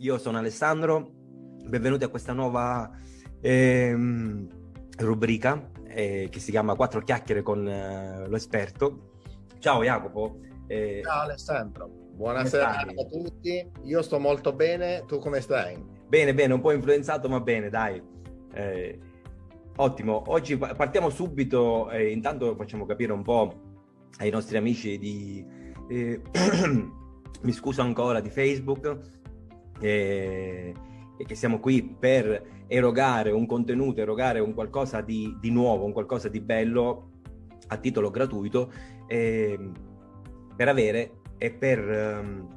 io sono Alessandro, benvenuti a questa nuova ehm, rubrica eh, che si chiama Quattro chiacchiere con eh, lo esperto. Ciao Jacopo. Eh, Ciao Alessandro, buonasera a tutti. Io sto molto bene, tu come stai? Bene, bene, un po' influenzato ma bene, dai. Eh, ottimo, oggi partiamo subito, eh, intanto facciamo capire un po' ai nostri amici di... Eh, mi scuso ancora di Facebook e, e, che siamo qui per erogare un contenuto, erogare un qualcosa di, di nuovo, un qualcosa di bello a titolo gratuito eh, per avere e per um,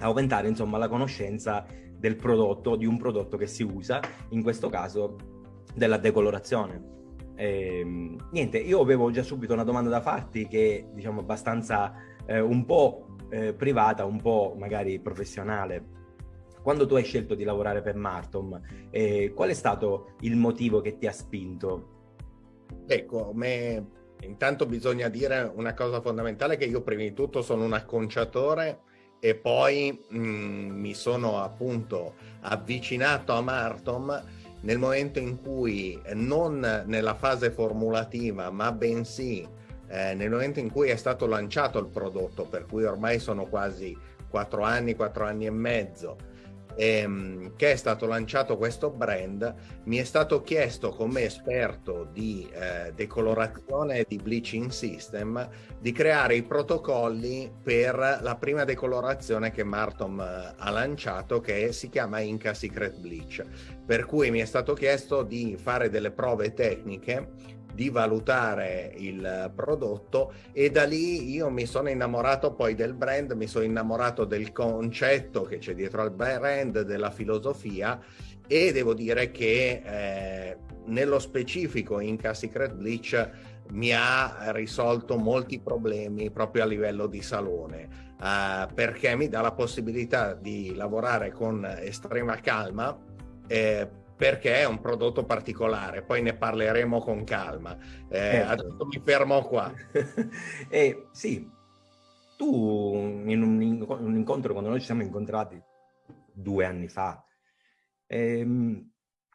aumentare insomma la conoscenza del prodotto, di un prodotto che si usa, in questo caso della decolorazione. Eh, niente, io avevo già subito una domanda da farti che diciamo abbastanza eh, un po' eh, privata, un po' magari professionale. Quando tu hai scelto di lavorare per Martom, eh, qual è stato il motivo che ti ha spinto? Ecco, me, intanto bisogna dire una cosa fondamentale che io prima di tutto sono un acconciatore e poi mh, mm, mi sono appunto avvicinato a Martom nel momento in cui non nella fase formulativa ma bensì eh, nel momento in cui è stato lanciato il prodotto per cui ormai sono quasi quattro anni, quattro anni e mezzo ehm, che è stato lanciato questo brand, mi è stato chiesto come esperto di eh, decolorazione e di bleaching system di creare i protocolli per la prima decolorazione che Martom eh, ha lanciato che si chiama Inca Secret Bleach. Per cui mi è stato chiesto di fare delle prove tecniche di valutare il prodotto e da lì io mi sono innamorato poi del brand, mi sono innamorato del concetto che c'è dietro al brand, della filosofia e devo dire che eh, nello specifico Inca Secret Bleach mi ha risolto molti problemi proprio a livello di salone eh, perché mi dà la possibilità di lavorare con estrema calma eh, perché è un prodotto particolare, poi ne parleremo con calma. Eh, certo. Adesso mi fermo qua. eh, sì, tu in un, incontro, quando noi ci siamo incontrati due anni fa, ehm,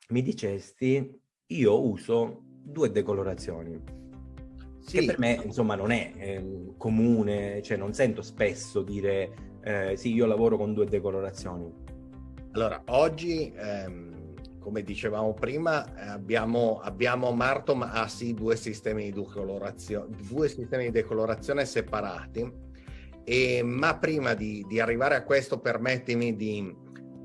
mi dicesti, io uso due decolorazioni. Sì. Che per me, insomma, non è eh, comune, cioè non sento spesso dire, eh, sì, io lavoro con due decolorazioni. Allora, oggi... Ehm come dicevamo prima, eh, abbiamo, abbiamo Martom ha sì due sistemi di decolorazione, due sistemi di decolorazione separati, e, ma prima di, di, arrivare a questo permettimi di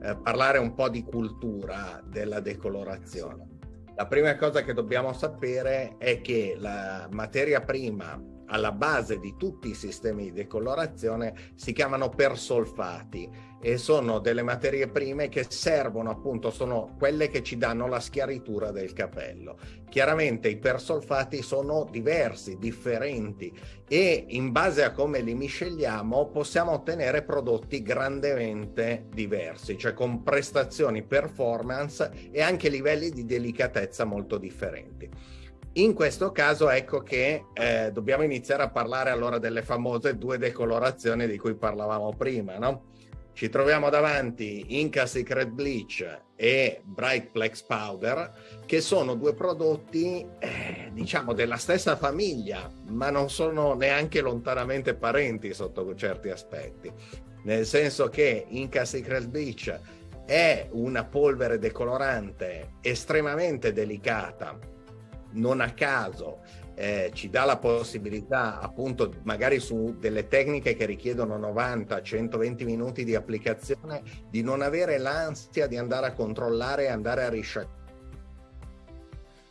eh, parlare un po' di cultura della decolorazione. La prima cosa che dobbiamo sapere è che la materia prima alla base di tutti i sistemi di decolorazione si chiamano persolfati e sono delle materie prime che servono appunto, sono quelle che ci danno la schiaritura del capello. Chiaramente i persolfati sono diversi, differenti e in base a come li misceliamo possiamo ottenere prodotti grandemente diversi, cioè con prestazioni performance e anche livelli di delicatezza molto differenti. In questo caso ecco che eh, dobbiamo iniziare a parlare allora delle famose due decolorazioni di cui parlavamo prima, no? Ci troviamo davanti Inca Secret Bleach e Bright Plex Powder, che sono due prodotti, eh, diciamo, della stessa famiglia, ma non sono neanche lontanamente parenti sotto certi aspetti. Nel senso che Inca Secret Bleach è una polvere decolorante estremamente delicata, non a caso eh, ci dà la possibilità appunto magari su delle tecniche che richiedono 90-120 minuti di applicazione di non avere l'ansia di andare a controllare e andare a risciacquare.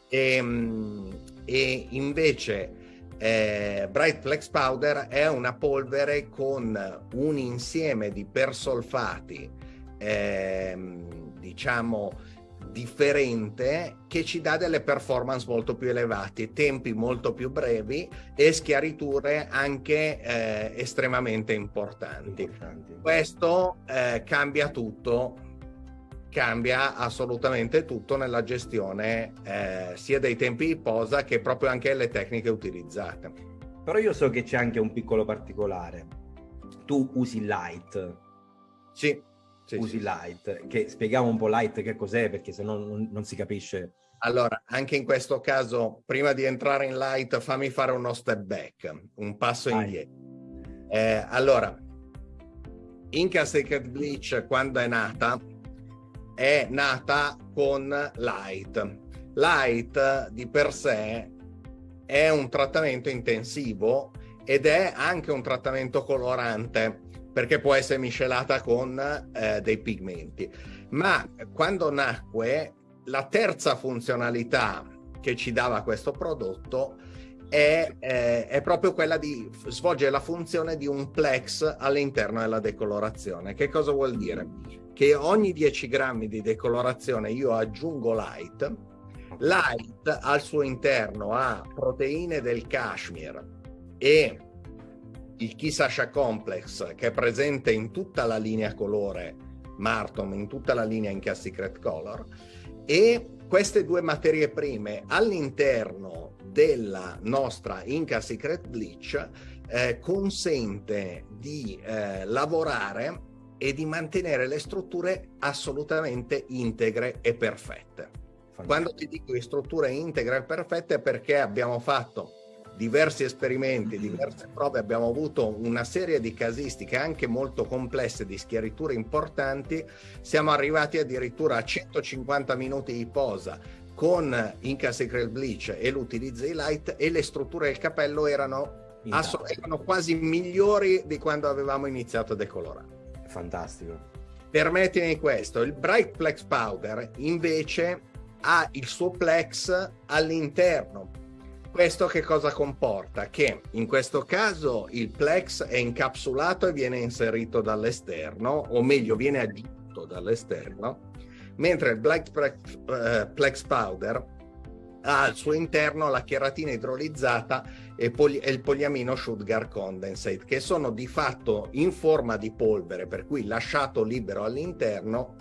E, ehm, e invece eh, Bright Flex Powder è una polvere con un insieme di persolfati eh, diciamo differente che ci dà delle performance molto più elevate, tempi molto più brevi e schiariture anche eh, estremamente importanti. importanti. Questo eh, cambia tutto, cambia assolutamente tutto nella gestione eh, sia dei tempi di posa che proprio anche le tecniche utilizzate. Però io so che c'è anche un piccolo particolare. Tu usi light. Sì sì, usi sì. Light, che spieghiamo un po' Light che cos'è, perché se no non, non si capisce. Allora, anche in questo caso, prima di entrare in Light, fammi fare uno step back, un passo Vai. indietro. Eh, allora, Inca Sacred Bleach, quando è nata, è nata con Light. Light di per sé è un trattamento intensivo ed è anche un trattamento colorante perché può essere miscelata con eh, dei pigmenti. Ma quando nacque, la terza funzionalità che ci dava questo prodotto è, eh, è, proprio quella di svolgere la funzione di un plex all'interno della decolorazione. Che cosa vuol dire? Che ogni 10 grammi di decolorazione io aggiungo light. Light al suo interno ha proteine del cashmere e il Kisasha Complex che è presente in tutta la linea colore Martom, in tutta la linea Inca Secret Color e queste due materie prime all'interno della nostra Inca Secret Bleach eh, consente di eh, lavorare e di mantenere le strutture assolutamente integre e perfette. Quando ti dico di strutture integre e perfette è perché abbiamo fatto diversi esperimenti, diverse prove, abbiamo avuto una serie di casistiche anche molto complesse di schiariture importanti, siamo arrivati addirittura a 150 minuti di posa con Inca Secret Bleach e l'utilizzo di light e le strutture del capello erano, erano quasi migliori di quando avevamo iniziato a decolorare. Fantastico. Permettimi questo, il Bright Plex Powder invece ha il suo plex all'interno questo che cosa comporta? Che in questo caso il plex è incapsulato e viene inserito dall'esterno, o meglio viene aggiunto dall'esterno, mentre il Black Plex Powder ha al suo interno la cheratina idrolizzata e, e il poliamino sugar condensate, che sono di fatto in forma di polvere, per cui lasciato libero all'interno,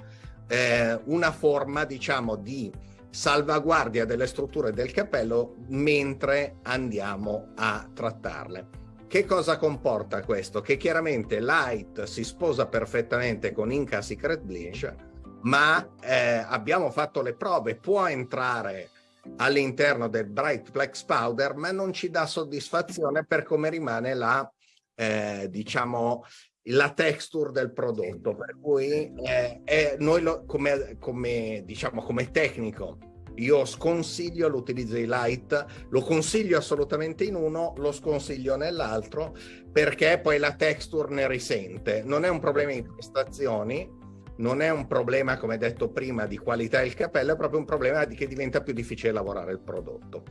eh, una forma diciamo di salvaguardia delle strutture del capello mentre andiamo a trattarle. Che cosa comporta questo? Che chiaramente Light si sposa perfettamente con Inca Secret Bleach, ma eh, abbiamo fatto le prove, può entrare all'interno del Bright Flex Powder, ma non ci dà soddisfazione per come rimane la, eh, diciamo, la texture del prodotto, per cui eh, eh, noi lo, come, come, diciamo, come tecnico io sconsiglio l'utilizzo di light, lo consiglio assolutamente in uno, lo sconsiglio nell'altro perché poi la texture ne risente. Non è un problema di prestazioni, non è un problema, come detto prima, di qualità del capello, è proprio un problema di che diventa più difficile lavorare il prodotto.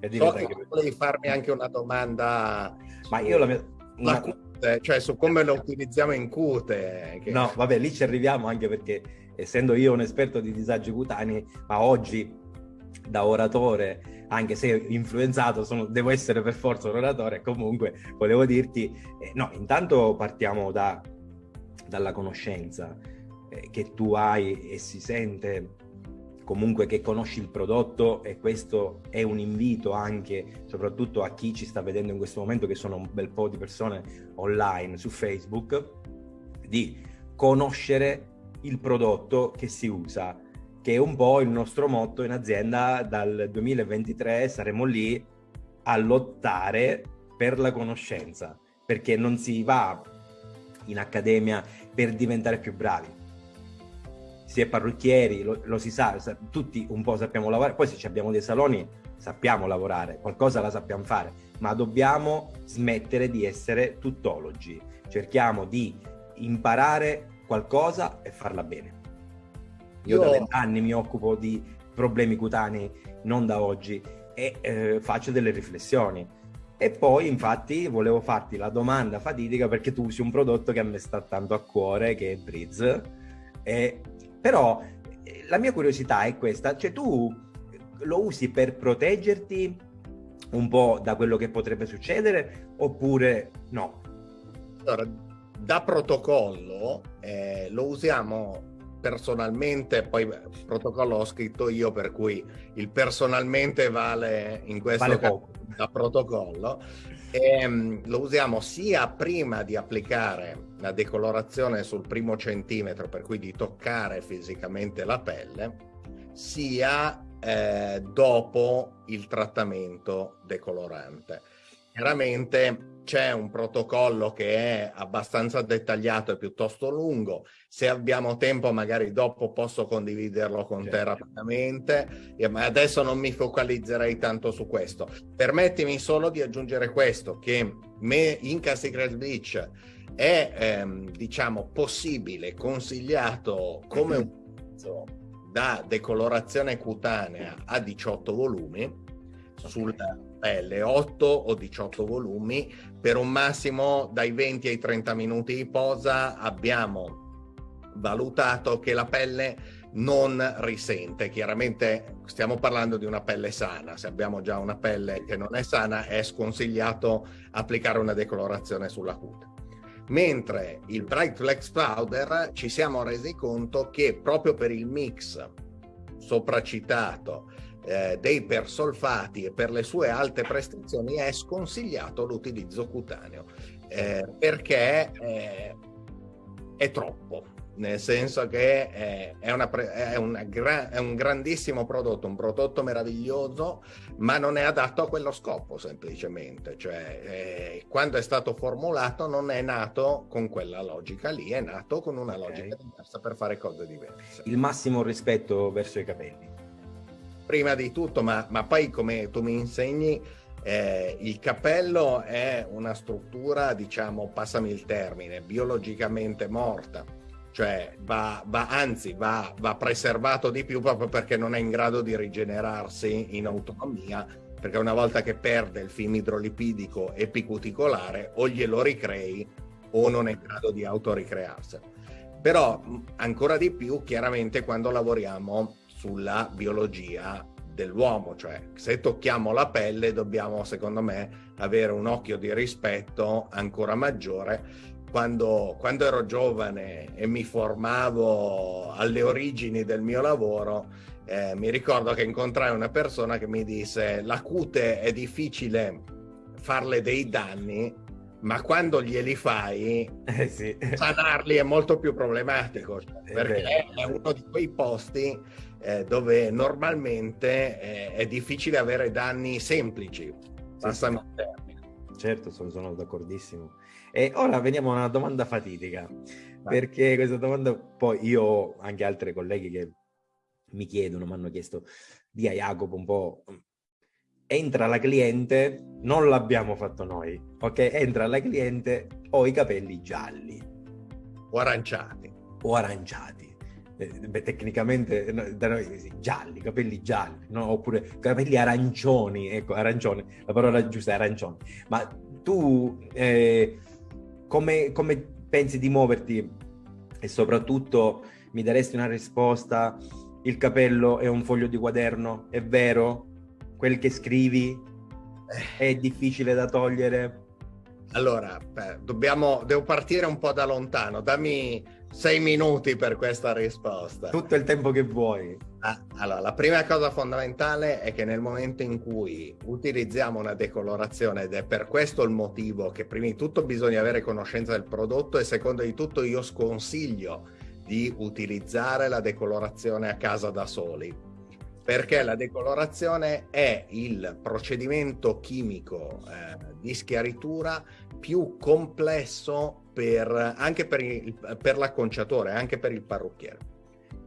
E so che volevi farmi anche una domanda. Ma io la mia... Una... Cute, cioè su come lo utilizziamo in cute. Che... No, vabbè, lì ci arriviamo anche perché essendo io un esperto di disagi cutanei, ma oggi da oratore, anche se influenzato, sono, devo essere per forza un oratore, comunque volevo dirti, eh, no, intanto partiamo da, dalla conoscenza eh, che tu hai e si sente comunque che conosci il prodotto e questo è un invito anche soprattutto a chi ci sta vedendo in questo momento che sono un bel po' di persone online su Facebook di conoscere il prodotto che si usa, che è un po' il nostro motto in azienda dal 2023, saremo lì a lottare per la conoscenza, perché non si va in accademia per diventare più bravi. Si è parrucchieri, lo, lo si sa, sa, tutti un po' sappiamo lavorare, poi se abbiamo dei saloni sappiamo lavorare, qualcosa la sappiamo fare, ma dobbiamo smettere di essere tuttologi. Cerchiamo di imparare qualcosa e farla bene. Io, Io... da vent'anni mi occupo di problemi cutanei, non da oggi, e eh, faccio delle riflessioni. E poi, infatti, volevo farti la domanda fatidica perché tu usi un prodotto che a me sta tanto a cuore, che è Breeze. E, però eh, la mia curiosità è questa, cioè tu lo usi per proteggerti un po' da quello che potrebbe succedere oppure no? Allora, da protocollo eh, lo usiamo personalmente, poi il protocollo l'ho scritto io, per cui il personalmente vale in questo vale caso da protocollo. E, um, lo usiamo sia prima di applicare la decolorazione sul primo centimetro, per cui di toccare fisicamente la pelle, sia eh, dopo il trattamento decolorante. Chiaramente c'è un protocollo che è abbastanza dettagliato e piuttosto lungo. Se abbiamo tempo, magari dopo posso condividerlo con certo. te rapidamente, ma adesso non mi focalizzerei tanto su questo. Permettimi solo di aggiungere questo, che me, Inca Secret Bleach è, ehm, diciamo, possibile, consigliato come un pezzo da decolorazione cutanea a 18 volumi sulla pelle, 8 o 18 volumi, per un massimo dai 20 ai 30 minuti di posa abbiamo valutato che la pelle non risente. Chiaramente stiamo parlando di una pelle sana, se abbiamo già una pelle che non è sana è sconsigliato applicare una decolorazione sulla cute. Mentre il Bright Flex Powder ci siamo resi conto che proprio per il mix sopracitato eh, dei persolfati e per le sue alte prestazioni è sconsigliato l'utilizzo cutaneo. Eh, perché eh, è troppo nel senso che è, è, una, è, una gra, è, un grandissimo prodotto, un prodotto meraviglioso, ma non è adatto a quello scopo semplicemente. Cioè, eh, quando è stato formulato non è nato con quella logica lì, è nato con una okay. logica diversa per fare cose diverse. Il massimo rispetto verso i capelli prima di tutto, ma, ma poi come tu mi insegni, eh, il capello è una struttura, diciamo, passami il termine, biologicamente morta, cioè va, va anzi va, va, preservato di più proprio perché non è in grado di rigenerarsi in autonomia, perché una volta che perde il film idrolipidico epicuticolare o glielo ricrei o non è in grado di autoricrearsi. Però ancora di più chiaramente quando lavoriamo sulla biologia dell'uomo, cioè se tocchiamo la pelle dobbiamo secondo me avere un occhio di rispetto ancora maggiore. Quando, quando ero giovane e mi formavo alle origini del mio lavoro, eh, mi ricordo che incontrai una persona che mi disse la cute è difficile farle dei danni, ma quando glieli fai, eh sì. sanarli è molto più problematico, perché è uno di quei posti eh, dove normalmente eh, è difficile avere danni semplici. Passami il termine. Certo, sono, sono d'accordissimo. E ora veniamo a una domanda fatidica, perché questa domanda poi io ho anche altri colleghi che mi chiedono, mi hanno chiesto, di a Jacopo un po', entra la cliente, non l'abbiamo fatto noi, ok? Entra la cliente, ho i capelli gialli. O aranciati. O aranciati eh, beh, tecnicamente da noi gialli, capelli gialli, no? oppure capelli arancioni, ecco, arancione, la parola giusta è arancione. Ma tu eh, come, come pensi di muoverti e soprattutto mi daresti una risposta, il capello è un foglio di quaderno, è vero? Quel che scrivi è difficile da togliere? Allora, beh, dobbiamo, devo partire un po' da lontano, dammi sei minuti per questa risposta. Tutto il tempo che vuoi. Ah, allora, la prima cosa fondamentale è che nel momento in cui utilizziamo una decolorazione, ed è per questo il motivo che prima di tutto bisogna avere conoscenza del prodotto e secondo di tutto io sconsiglio di utilizzare la decolorazione a casa da soli perché la decolorazione è il procedimento chimico eh, di schiaritura più complesso per, anche per, il, per l'acconciatore, anche per il parrucchiere,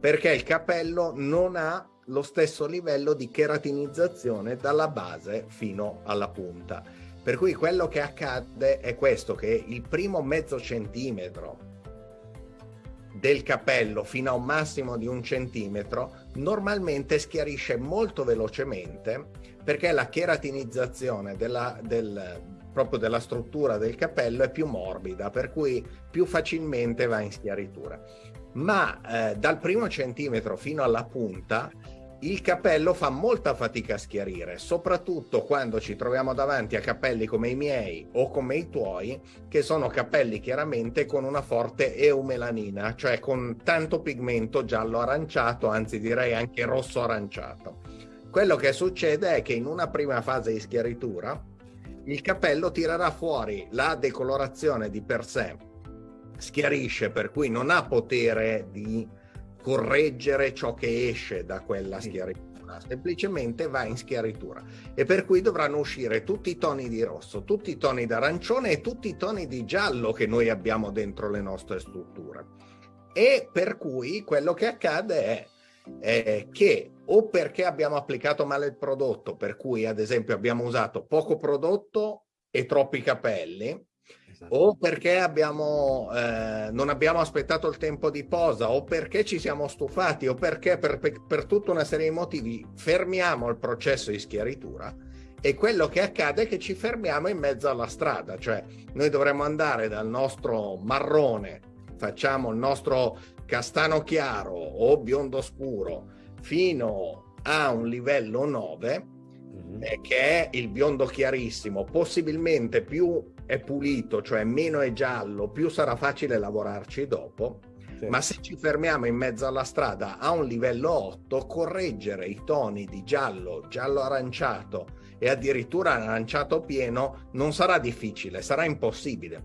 perché il capello non ha lo stesso livello di keratinizzazione dalla base fino alla punta. Per cui quello che accade è questo, che il primo mezzo centimetro del capello fino a un massimo di un centimetro normalmente schiarisce molto velocemente perché la keratinizzazione della, del, proprio della struttura del capello è più morbida, per cui più facilmente va in schiaritura. Ma eh, dal primo centimetro fino alla punta il capello fa molta fatica a schiarire, soprattutto quando ci troviamo davanti a capelli come i miei o come i tuoi, che sono capelli chiaramente con una forte eumelanina, cioè con tanto pigmento giallo-aranciato, anzi direi anche rosso-aranciato. Quello che succede è che in una prima fase di schiaritura il capello tirerà fuori la decolorazione di per sé, schiarisce, per cui non ha potere di correggere ciò che esce da quella schiaritura, semplicemente va in schiaritura e per cui dovranno uscire tutti i toni di rosso, tutti i toni d'arancione e tutti i toni di giallo che noi abbiamo dentro le nostre strutture. E per cui quello che accade è eh, che o perché abbiamo applicato male il prodotto, per cui ad esempio abbiamo usato poco prodotto e troppi capelli, esatto. o perché abbiamo, eh, non abbiamo aspettato il tempo di posa, o perché ci siamo stufati, o perché per, per, per tutta una serie di motivi fermiamo il processo di schiaritura, e quello che accade è che ci fermiamo in mezzo alla strada, cioè noi dovremmo andare dal nostro marrone, facciamo il nostro castano chiaro o biondo scuro fino a un livello 9 mm-hmm. eh, che è il biondo chiarissimo possibilmente più è pulito cioè meno è giallo più sarà facile lavorarci dopo. Sì. ma se ci fermiamo in mezzo alla strada a un livello 8 correggere i toni di giallo giallo aranciato e addirittura aranciato pieno non sarà difficile sarà impossibile.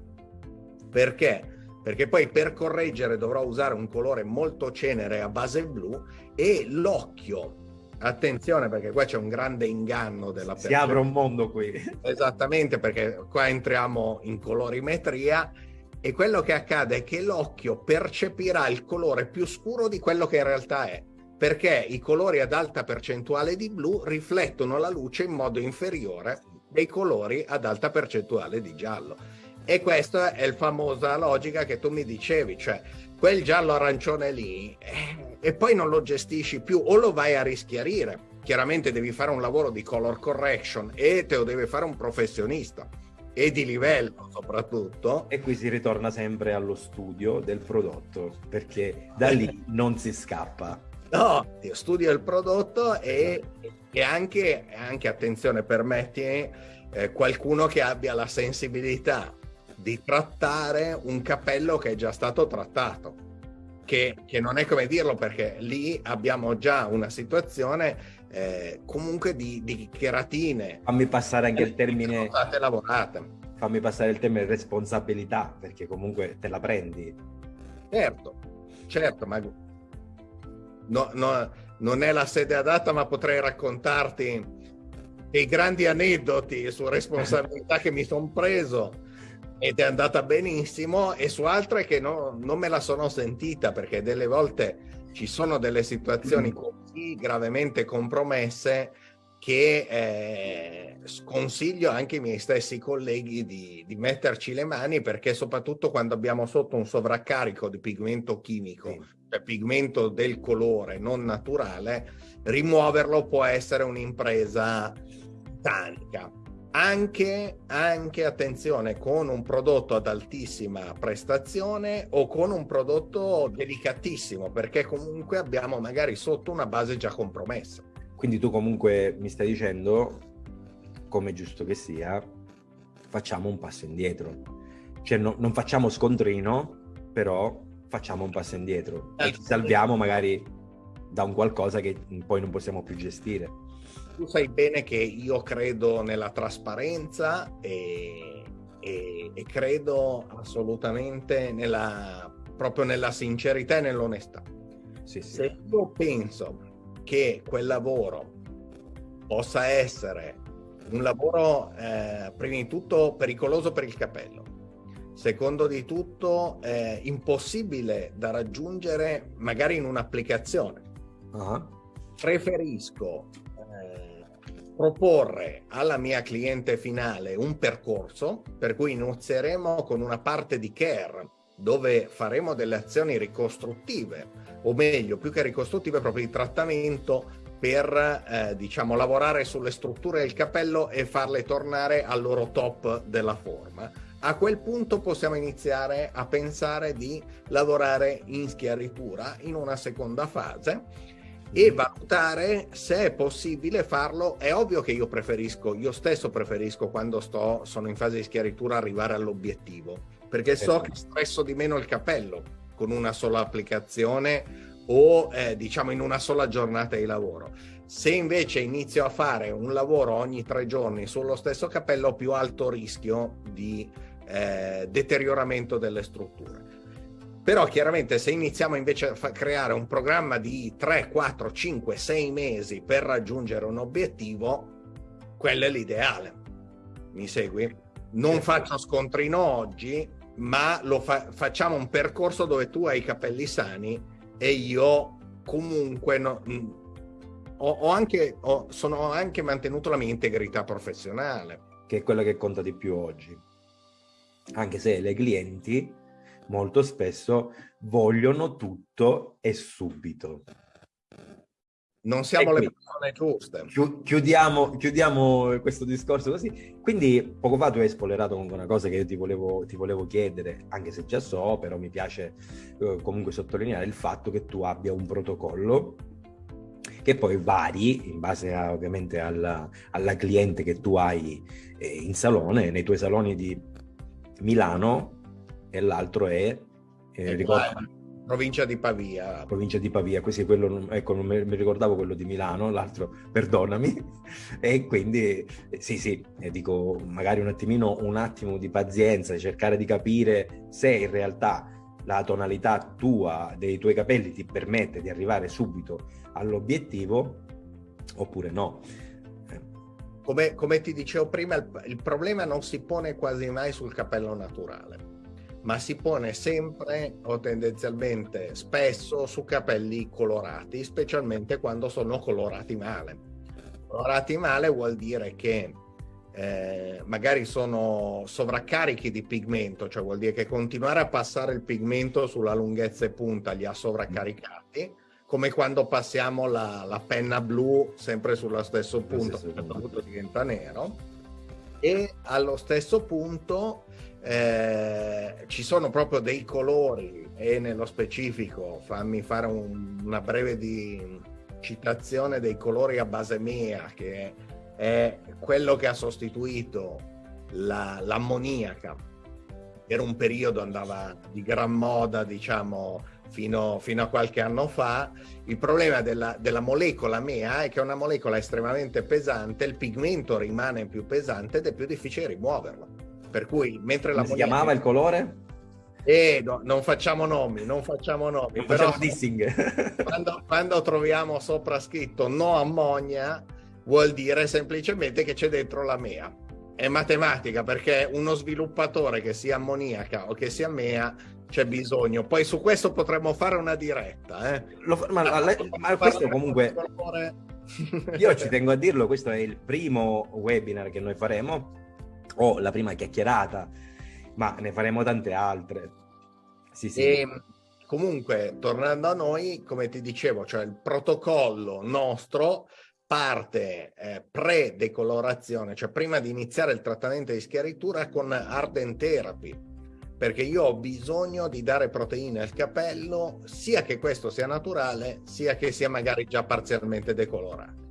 Perché? Perché poi per correggere dovrò usare un colore molto cenere a base blu e l'occhio attenzione perché qua c'è un grande inganno della si apre un mondo qui. Esattamente perché qua entriamo in colorimetria e quello che accade è che l'occhio percepirà il colore più scuro di quello che in realtà è perché i colori ad alta percentuale di blu riflettono la luce in modo inferiore dei colori ad alta percentuale di giallo. E questa è la famosa logica che tu mi dicevi, cioè quel giallo arancione lì eh, e poi non lo gestisci più o lo vai a rischiarire. Chiaramente devi fare un lavoro di color correction e te lo deve fare un professionista e di livello soprattutto. E qui si ritorna sempre allo studio del prodotto perché da lì non si scappa. No, io studio il prodotto e, e anche, anche, attenzione, permetti, eh, qualcuno che abbia la sensibilità di trattare un capello che è già stato trattato. Che, che non è come dirlo perché lì abbiamo già una situazione eh, comunque di, di cheratine. Fammi passare anche il termine. State lavorate. Fammi passare il termine responsabilità perché comunque te la prendi. Certo, certo, ma no, no, non è la sede adatta, ma potrei raccontarti dei grandi aneddoti su responsabilità che mi sono preso ed è andata benissimo e su altre che no, non me la sono sentita perché delle volte ci sono delle situazioni mm. così gravemente compromesse che eh, sconsiglio anche ai miei stessi colleghi di, di, metterci le mani perché soprattutto quando abbiamo sotto un sovraccarico di pigmento chimico, sì. cioè pigmento del colore non naturale, rimuoverlo può essere un'impresa tanica anche, anche, attenzione, con un prodotto ad altissima prestazione o con un prodotto delicatissimo, perché comunque abbiamo magari sotto una base già compromessa. Quindi tu comunque mi stai dicendo, come giusto che sia, facciamo un passo indietro. Cioè no, non facciamo scontrino, però facciamo un passo indietro e ci salviamo magari da un qualcosa che poi non possiamo più gestire tu sai bene che io credo nella trasparenza e, e, e credo assolutamente nella, proprio nella sincerità e nell'onestà. Sì, sì. Se io penso che quel lavoro possa essere un lavoro eh, prima di tutto pericoloso per il capello, secondo di tutto eh, impossibile da raggiungere magari in un'applicazione. Uh-huh. Preferisco proporre alla mia cliente finale un percorso per cui inizieremo con una parte di care dove faremo delle azioni ricostruttive o meglio più che ricostruttive proprio di trattamento per eh, diciamo lavorare sulle strutture del capello e farle tornare al loro top della forma. A quel punto possiamo iniziare a pensare di lavorare in schiaritura in una seconda fase e valutare se è possibile farlo. È ovvio che io preferisco, io stesso preferisco quando sto, sono in fase di schiaritura arrivare all'obiettivo, perché so che stresso di meno il capello con una sola applicazione o eh, diciamo in una sola giornata di lavoro. Se invece inizio a fare un lavoro ogni tre giorni sullo stesso capello, ho più alto rischio di eh, deterioramento delle strutture. Però chiaramente se iniziamo invece a creare un programma di 3, 4, 5, 6 mesi per raggiungere un obiettivo, quello è l'ideale. Mi segui? Non faccio scontrino oggi, ma lo fa- facciamo un percorso dove tu hai i capelli sani e io comunque no, ho, ho anche, ho, sono anche mantenuto la mia integrità professionale. Che è quella che conta di più oggi. Anche se le clienti molto spesso vogliono tutto e subito. Non siamo qui, le persone giuste. Chiudiamo, chiudiamo, questo discorso così. Quindi poco fa tu hai spoilerato comunque una cosa che io ti volevo, ti volevo chiedere, anche se già so, però mi piace eh, comunque sottolineare il fatto che tu abbia un protocollo che poi vari in base a, ovviamente alla, alla, cliente che tu hai eh, in salone, nei tuoi saloni di Milano e l'altro è, eh, ricordo, provincia di Pavia. Provincia di Pavia, questo quello, ecco, non mi ricordavo quello di Milano, l'altro, perdonami, e quindi sì, sì, dico, magari un attimino, un attimo di pazienza, cercare di capire se in realtà la tonalità tua dei tuoi capelli ti permette di arrivare subito all'obiettivo oppure no. Come, come ti dicevo prima, il, il, problema non si pone quasi mai sul capello naturale, ma si pone sempre o tendenzialmente spesso su capelli colorati, specialmente quando sono colorati male. Colorati male vuol dire che eh, magari sono sovraccarichi di pigmento, cioè vuol dire che continuare a passare il pigmento sulla lunghezza e punta li ha sovraccaricati, come quando passiamo la, la penna blu sempre sullo stesso punto, a un certo punto diventa nero, e allo stesso punto eh, ci sono proprio dei colori e nello specifico fammi fare un, una breve di citazione dei colori a base mea che è quello che ha sostituito la, l'ammoniaca. Per un periodo andava di gran moda, diciamo, fino, fino a qualche anno fa. Il problema della, della, molecola MEA è che è una molecola estremamente pesante, il pigmento rimane più pesante ed è più difficile rimuoverlo. Per cui, mentre la... Come si chiamava il colore? Eh, no, non facciamo nomi, non facciamo nomi. Non però, dissing. quando, quando troviamo sopra scritto no ammonia, vuol dire semplicemente che c'è dentro la mea. È matematica perché uno sviluppatore che sia ammoniaca o che sia mea c'è bisogno. Poi su questo potremmo fare una diretta. Eh? Lo, ma, ma, ma questo comunque... Io ci tengo a dirlo, questo è il primo webinar che noi faremo, o la prima chiacchierata, ma ne faremo tante altre. Sì, sì. E, ehm, comunque, tornando a noi, come ti dicevo, cioè il protocollo nostro parte eh, pre-decolorazione, cioè prima di iniziare il trattamento di schiaritura con Arden Therapy, perché io ho bisogno di dare proteine al capello, sia che questo sia naturale, sia che sia magari già parzialmente decolorato.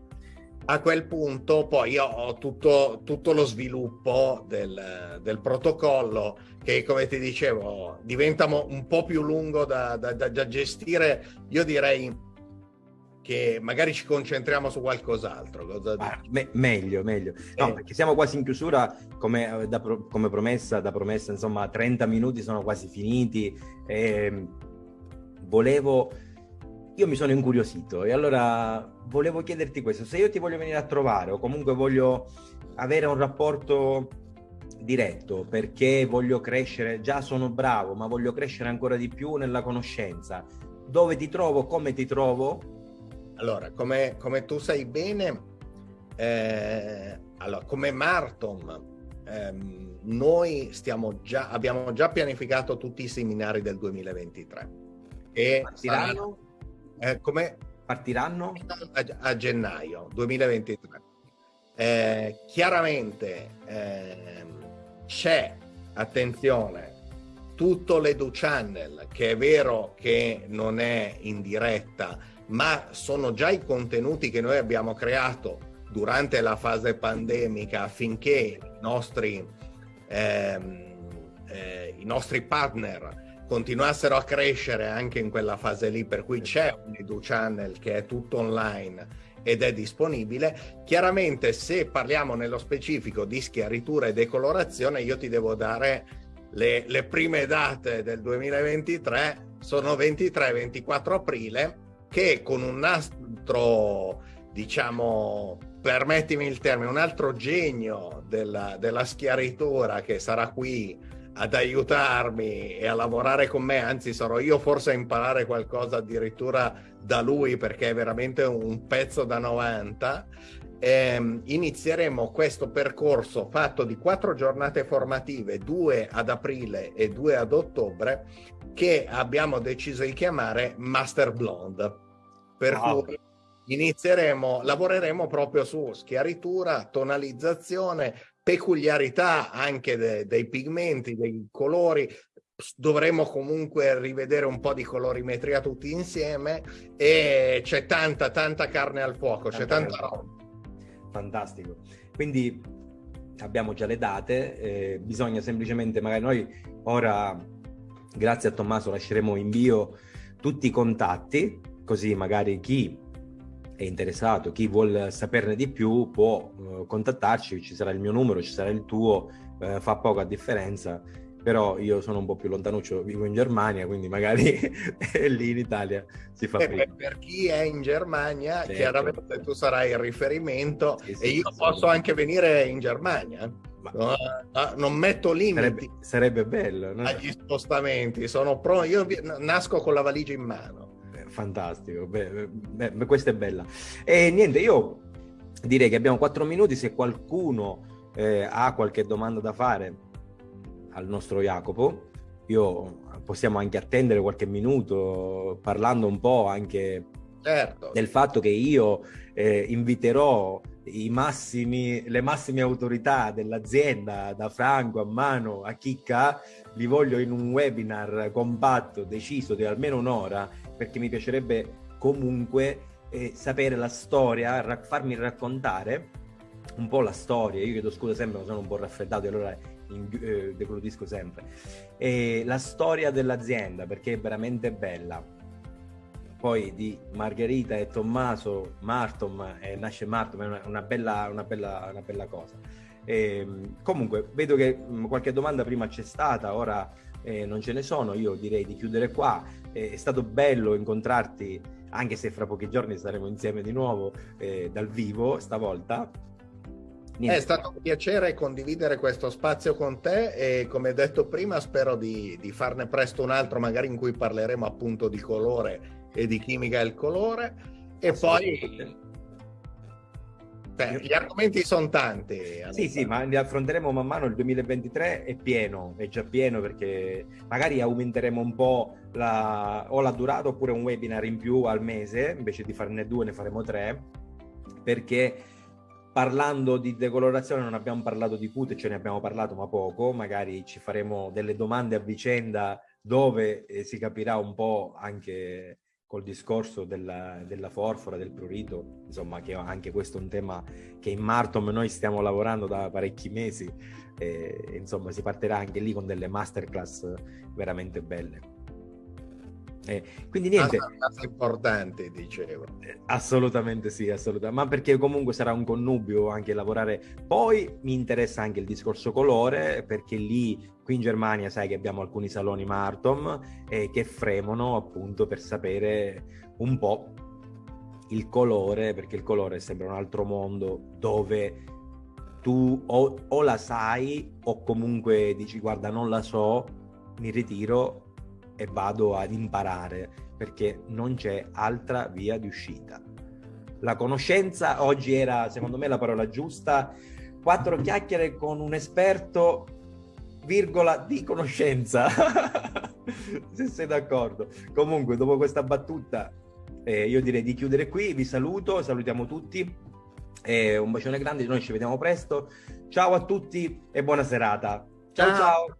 A quel punto poi ho tutto, tutto lo sviluppo del, del, protocollo che, come ti dicevo, diventa un po' più lungo da, da, da gestire. Io direi che magari ci concentriamo su qualcos'altro. Ah, me- meglio, meglio. No, eh. perché siamo quasi in chiusura, come, eh, da, come, promessa, da promessa, insomma, 30 minuti sono quasi finiti. E volevo, io mi sono incuriosito e allora volevo chiederti questo, se io ti voglio venire a trovare o comunque voglio avere un rapporto diretto perché voglio crescere, già sono bravo, ma voglio crescere ancora di più nella conoscenza, dove ti trovo, come ti trovo? Allora, come, come tu sai bene, eh, allora, come Martom, ehm, noi già, abbiamo già pianificato tutti i seminari del 2023. E partiranno? Eh, come? Partiranno? A, a gennaio 2023. Eh, chiaramente ehm, c'è, attenzione, tutto l'Edu Channel, che è vero che non è in diretta, ma sono già i contenuti che noi abbiamo creato durante la fase pandemica affinché i nostri, ehm, eh, i nostri partner continuassero a crescere anche in quella fase lì, per cui c'è un Edu Channel che è tutto online ed è disponibile. Chiaramente se parliamo nello specifico di schiaritura e decolorazione, io ti devo dare le, le prime date del 2023, sono 23-24 aprile, che con un nastro, diciamo, permettimi il termine, un altro genio della, della schiaritura che sarà qui ad aiutarmi e a lavorare con me, anzi sarò io forse a imparare qualcosa addirittura da lui perché è veramente un pezzo da 90. Eh, inizieremo questo percorso fatto di quattro giornate formative, due ad aprile e due ad ottobre, che abbiamo deciso di chiamare Master Blonde. Per wow. cui inizieremo, lavoreremo proprio su schiaritura, tonalizzazione, peculiarità anche de, dei pigmenti, dei colori. Dovremo comunque rivedere un po' di colorimetria tutti insieme e c'è tanta, tanta carne al fuoco, tanta c'è tanta roba. Fantastico. Quindi abbiamo già le date, eh, bisogna semplicemente, magari noi ora, grazie a Tommaso, lasceremo in bio tutti i contatti, così magari chi è interessato, chi vuole saperne di più può uh, contattarci, ci sarà il mio numero, ci sarà il tuo, uh, fa poca differenza, però io sono un po' più lontanuccio, vivo in Germania, quindi magari lì in Italia si fa eh, prima. Per chi è in Germania, certo. chiaramente tu sarai il riferimento sì, sì, e io sì, posso anche venire in Germania. Ma... No, non metto limiti. Sarebbe, sarebbe bello. No? Agli spostamenti, sono pronto. Io nasco con la valigia in mano fantastico, beh, beh, questa è bella. E niente, io direi che abbiamo quattro minuti, se qualcuno eh, ha qualche domanda da fare al nostro Jacopo, io possiamo anche attendere qualche minuto parlando un po' anche certo. del fatto che io eh, inviterò i massimi, le massime autorità dell'azienda, da Franco a Mano a Chicca, li voglio in un webinar compatto, deciso di almeno un'ora, perché mi piacerebbe comunque eh, sapere la storia, ra- farmi raccontare un po' la storia. Io chiedo scusa sempre, ma sono un po' raffreddato e allora eh, declutisco sempre. E la storia dell'azienda, perché è veramente bella. Poi di Margherita e Tommaso, Martom, eh, nasce Martom, è una, una, bella, una, bella, una bella cosa. E, ehm, comunque, vedo che mh, qualche domanda prima c'è stata, ora eh, non ce ne sono, io direi di chiudere qua. È stato bello incontrarti, anche se fra pochi giorni saremo insieme di nuovo eh, dal vivo stavolta. Niente. È stato un piacere condividere questo spazio con te e come detto prima spero di, di farne presto un altro magari in cui parleremo appunto di colore e di chimica del colore e poi Beh, gli argomenti sono tanti. Sì, sì, ma li affronteremo man mano. Il 2023 è pieno, è già pieno perché magari aumenteremo un po' la, o la durata oppure un webinar in più al mese, invece di farne due ne faremo tre, perché parlando di decolorazione non abbiamo parlato di cute, ce ne abbiamo parlato ma poco, magari ci faremo delle domande a vicenda dove eh, si capirà un po' anche col discorso della, della, forfora, del prurito, insomma che anche questo è un tema che in Martom noi stiamo lavorando da parecchi mesi e insomma si partirà anche lì con delle masterclass veramente belle. Eh, quindi niente. importante, dicevo. Eh, assolutamente sì, assolutamente. Ma perché comunque sarà un connubio anche lavorare. Poi mi interessa anche il discorso colore, perché lì, qui in Germania, sai che abbiamo alcuni saloni Martom eh, che fremono appunto per sapere un po' il colore, perché il colore sembra un altro mondo dove tu o, o la sai o comunque dici guarda non la so, mi ritiro e vado ad imparare perché non c'è altra via di uscita. La conoscenza oggi era, secondo me, la parola giusta. Quattro chiacchiere con un esperto, virgola, di conoscenza. Se sei d'accordo. Comunque, dopo questa battuta, eh, io direi di chiudere qui. Vi saluto, salutiamo tutti. Eh, un bacione grande, noi ci vediamo presto. Ciao a tutti e buona serata. ciao. ciao. ciao.